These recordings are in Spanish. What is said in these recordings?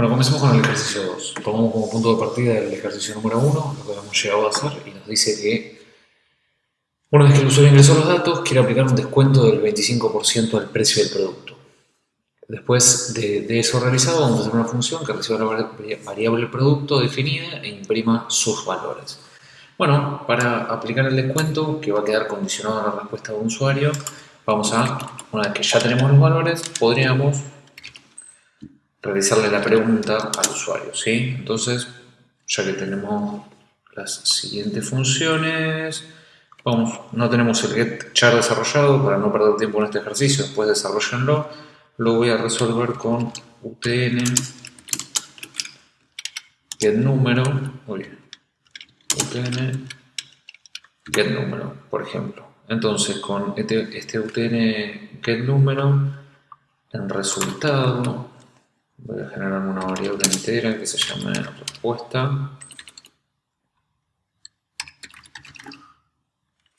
Bueno, comencemos con el ejercicio 2. Tomamos como punto de partida el ejercicio número 1, lo que hemos llegado a hacer, y nos dice que una vez que el usuario ingresó los datos, quiere aplicar un descuento del 25% del precio del producto. Después de, eso realizado, vamos a hacer una función que reciba la variable producto definida e imprima sus valores. Bueno, para aplicar el descuento, que va a quedar condicionado a la respuesta de un usuario, vamos a, una vez que ya tenemos los valores, podríamos realizarle la pregunta al usuario, ¿sí? Entonces, ya que tenemos las siguientes funciones, vamos, no tenemos el get char desarrollado para no perder tiempo en este ejercicio, después desarrollenlo, lo voy a resolver con utn get número, utn get por ejemplo. Entonces, con este, este utn get número, en resultado, voy a generar una variable entera que se llame respuesta.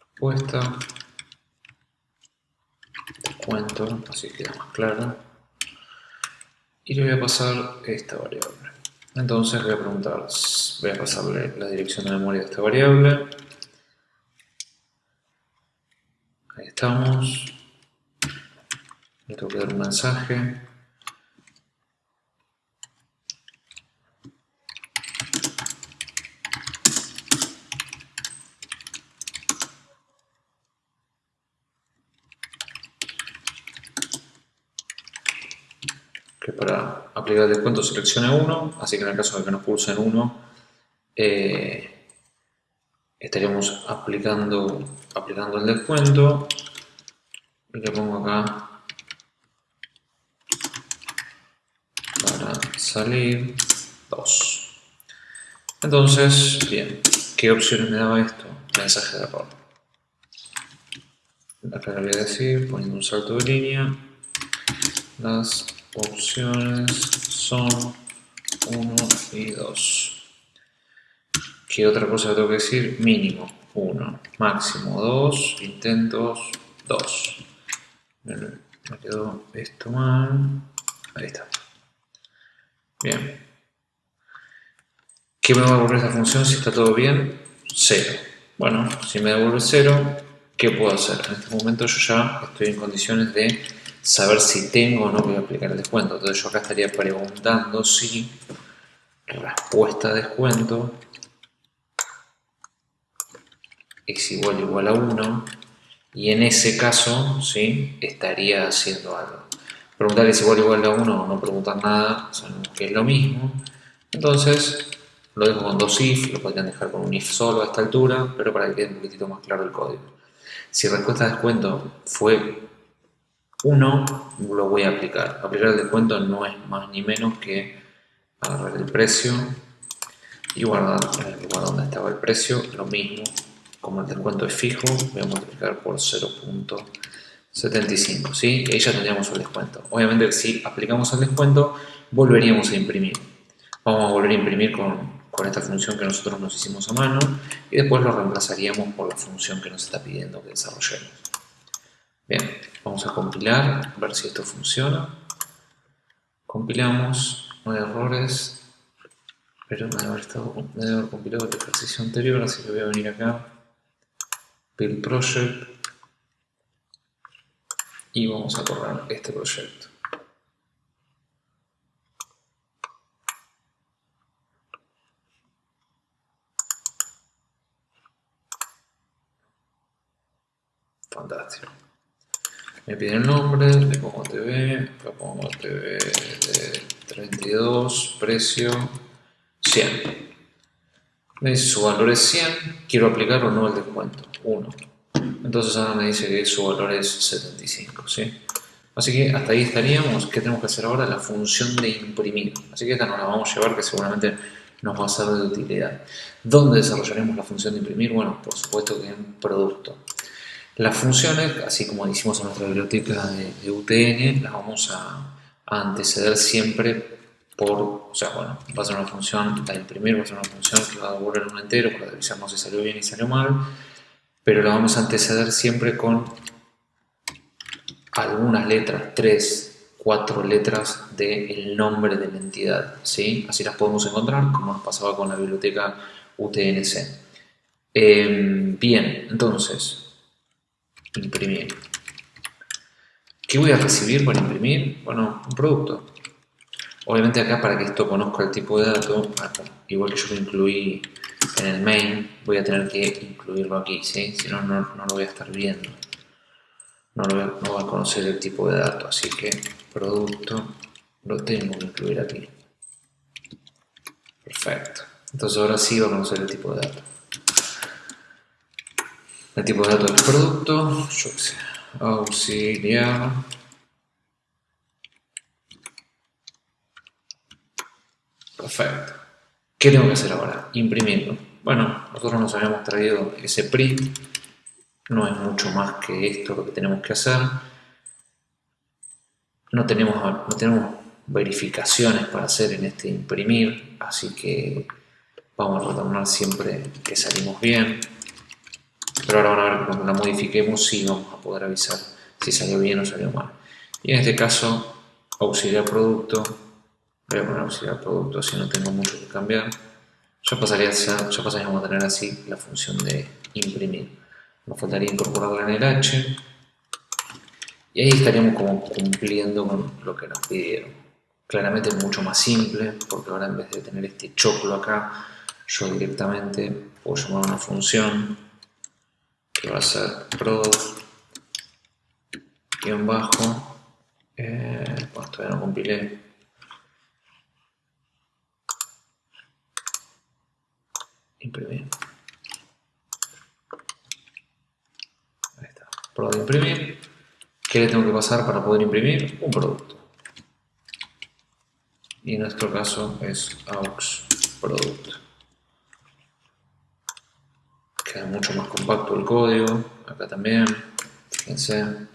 Respuesta. Descuento, así queda más claro. Y le voy a pasar esta variable. Entonces voy a preguntar voy a pasarle la dirección de memoria de esta variable. Ahí estamos. Le tengo que dar un mensaje que para aplicar el descuento seleccione 1, así que en el caso de que nos pulsen 1, eh, estaríamos aplicando, aplicando el descuento y le pongo acá para salir 2. Entonces, bien, ¿qué opciones me daba esto? Mensaje de error. Acá le voy a decir, poniendo un salto de línea, las opciones son 1 y 2. ¿Qué otra cosa tengo que decir? Mínimo 1, máximo 2, intentos 2. Me quedó esto mal. Ahí está. Bien. ¿Qué me va a devolver esta función si está todo bien? 0. Bueno, si me devuelve 0, ¿qué puedo hacer? En este momento yo ya estoy en condiciones de saber si tengo o no voy a aplicar el descuento. Entonces yo acá estaría preguntando si respuesta de descuento es igual igual a 1 y en ese caso ¿sí? estaría haciendo algo. Preguntar es igual igual a 1 o no preguntar nada, sabemos que es lo mismo. Entonces lo dejo con dos if, lo podrían dejar con un if solo a esta altura, pero para que quede un poquitito más claro el código. Si respuesta de descuento fue 1 lo voy a aplicar. Aplicar el descuento no es más ni menos que agarrar el precio y guardar en el lugar donde estaba el precio, lo mismo, como el descuento es fijo, voy a multiplicar por 0.75, ¿sí? Y ahí ya tendríamos el descuento. Obviamente si aplicamos el descuento, volveríamos a imprimir. Vamos a volver a imprimir con esta función que nosotros nos hicimos a mano y después lo reemplazaríamos por la función que nos está pidiendo que desarrollemos. Bien, vamos a compilar, ver si esto funciona. Compilamos, no hay errores, pero me haber, estado, haber compilado el ejercicio anterior, así que voy a venir acá, build project, y vamos a correr este proyecto. Fantástico me pide el nombre, le pongo TV, le pongo TV de 32, precio 100. Me dice su valor es 100, quiero aplicar o no el descuento, 1. Entonces ahora me dice que su valor es 75, ¿sí? Así que hasta ahí estaríamos. ¿Qué tenemos que hacer ahora? La función de imprimir. Así que esta nos la vamos a llevar que seguramente nos va a ser de utilidad. ¿Dónde desarrollaremos la función de imprimir? Bueno, por supuesto que en producto. Las funciones, así como hicimos en nuestra biblioteca de, UTN, las vamos a, anteceder siempre por, o sea, bueno, va a ser una función, la imprimir va a ser una función que va a devolver un entero para revisarnos si salió bien y salió mal, pero la vamos a anteceder siempre con algunas letras, 3, cuatro letras del nombre de la entidad, ¿sí? Así las podemos encontrar, como nos pasaba con la biblioteca UTNC. Em, bien, entonces, imprimir. ¿Qué voy a recibir para imprimir? Bueno, un producto. Obviamente acá para que esto conozca el tipo de dato, igual que yo lo incluí en el main, voy a tener que incluirlo aquí, ¿sí? Si no, no, lo voy a estar viendo. No, lo voy a, no voy a conocer el tipo de dato, así que producto lo tengo que incluir aquí. Perfecto. Entonces ahora sí va a conocer el tipo de dato. El tipo de dato del producto, yo qué sé, auxiliar. Perfecto. ¿Qué tengo que hacer ahora? Imprimirlo. Bueno, nosotros nos habíamos traído ese print. No es mucho más que esto lo que tenemos que hacer. No tenemos, no tenemos verificaciones para hacer en este imprimir, así que vamos a retornar siempre que salimos bien. Pero ahora van a ver cuando la modifiquemos sí vamos a poder avisar si salió bien o salió mal. Y en este caso, auxiliar producto, voy a poner auxiliar producto, así no tengo mucho que cambiar. Ya, pasaría, ya, ya pasaríamos a tener así la función de imprimir. Nos faltaría incorporarla en el H. Y ahí estaríamos como cumpliendo con lo que nos pidieron. Claramente es mucho más simple, porque ahora en vez de tener este choclo acá, yo directamente puedo llamar una función va a ser prod guion bajo eh, bueno, todavía no compilé. Imprimir ahí está, prod imprimir. ¿qué le tengo que pasar para poder imprimir? un producto. Y en nuestro caso es aux producto queda mucho más compacto el código, acá también, fíjense.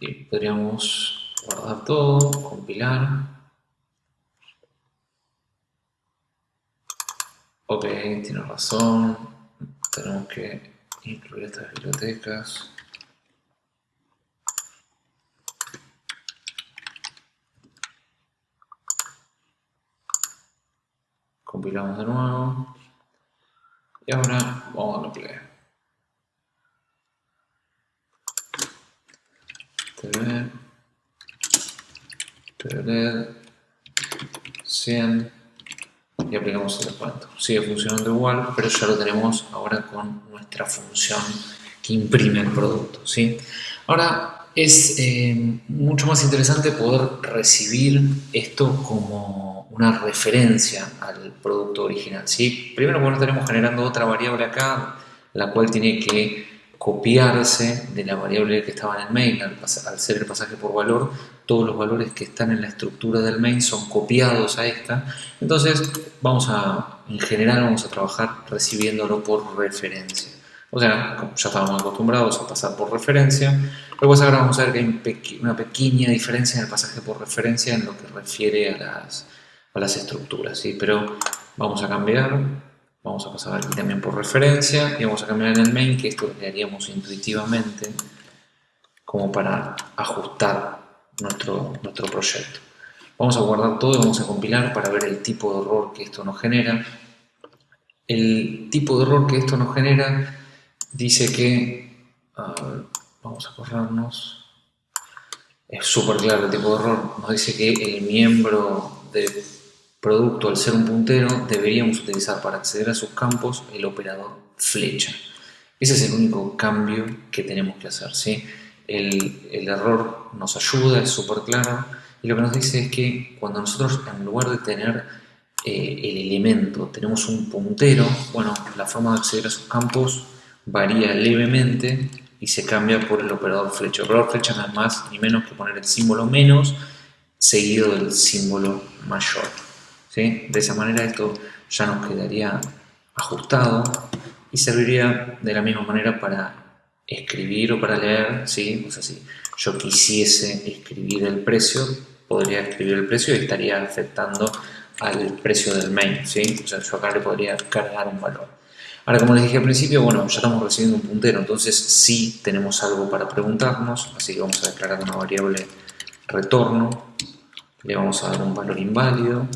Y podríamos guardar todo, compilar. Ok, tiene razón, tenemos que incluir estas bibliotecas. Compilamos de nuevo. Y ahora vamos a play TV 100 y aplicamos el descuento sigue funcionando igual pero ya lo tenemos ahora con nuestra función que imprime el producto ¿sí? ahora es eh, mucho más interesante poder recibir esto como una referencia al producto original. ¿sí? Primero porque no estaremos generando otra variable acá, la cual tiene que copiarse de la variable que estaba en el main, al, ser el pasaje por valor, todos los valores que están en la estructura del main son copiados a esta, entonces vamos a, en general vamos a trabajar recibiéndolo por referencia. O sea, ya estábamos acostumbrados a pasar por referencia, luego ahora vamos a ver que hay una pequeña diferencia en el pasaje por referencia en lo que refiere a las las estructuras, ¿sí? Pero vamos a cambiar, vamos a pasar aquí también por referencia y vamos a cambiar en el main, que esto lo haríamos intuitivamente como para ajustar nuestro, nuestro proyecto. Vamos a guardar todo y vamos a compilar para ver el tipo de error que esto nos genera. El tipo de error que esto nos genera dice que, vamos a corrernos, es súper claro el tipo de error, nos dice que el miembro de producto, al ser un puntero, deberíamos utilizar para acceder a sus campos el operador flecha. Ese es el único cambio que tenemos que hacer. El, error nos ayuda, es súper claro, y lo que nos dice es que cuando nosotros, en lugar de tener eh, el elemento, tenemos un puntero, bueno, la forma de acceder a sus campos varía levemente y se cambia por el operador flecha. El operador flecha no es más ni menos que poner el símbolo menos seguido del símbolo mayor. De esa manera esto ya nos quedaría ajustado y serviría de la misma manera para escribir o para leer, ¿sí? O sea, si yo quisiese escribir el precio, podría escribir el precio y estaría afectando al precio del main, ¿sí? O sea, yo acá le podría cargar un valor. Ahora, como les dije al principio, bueno, ya estamos recibiendo un puntero, entonces sí tenemos algo para preguntarnos, así que vamos a declarar una variable retorno, le vamos a dar un valor inválido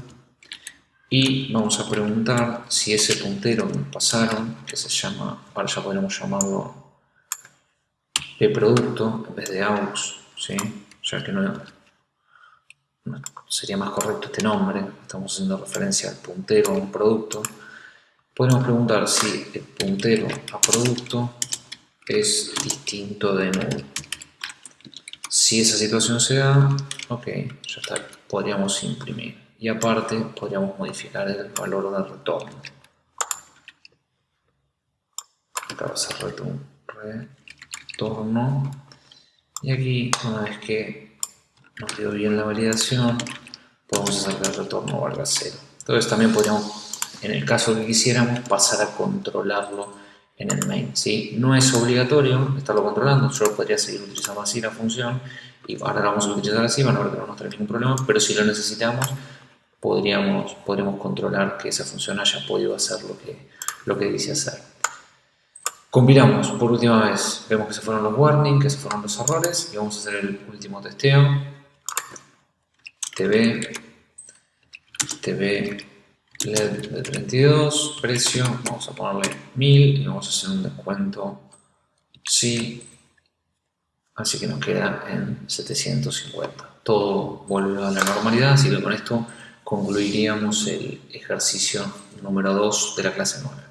y vamos a preguntar si ese puntero que pasaron, que se llama, ahora ya podemos llamarlo producto en vez de aux, ¿sí? ya que no, sería más correcto este nombre, estamos haciendo referencia al puntero a un producto, podemos preguntar si el puntero a producto es distinto de null. Si esa situación se da, ok, ya está, podríamos imprimir. Y aparte, podríamos modificar el valor de retorno. Acá va a ser retorno. Y aquí, una vez que nos dio bien la validación, podemos hacer que el retorno valga 0. Entonces también podríamos, en el caso que quisiéramos, pasar a controlarlo en el main. ¿sí? No es obligatorio estarlo controlando, yo podría seguir utilizando así la función y ahora la vamos a utilizar así, van a ver que no nos trae ningún problema, pero si lo necesitamos, podríamos, podríamos controlar que esa función haya podido hacer lo que, lo que dice hacer. Compilamos por última vez, vemos que se fueron los warnings, que se fueron los errores y vamos a hacer el último testeo. TV, TV LED de 32, precio, vamos a ponerle 1000 y vamos a hacer un descuento sí, así que nos queda en 750. Todo vuelve a la normalidad, así que con esto concluiríamos el ejercicio número 2 de la clase 9.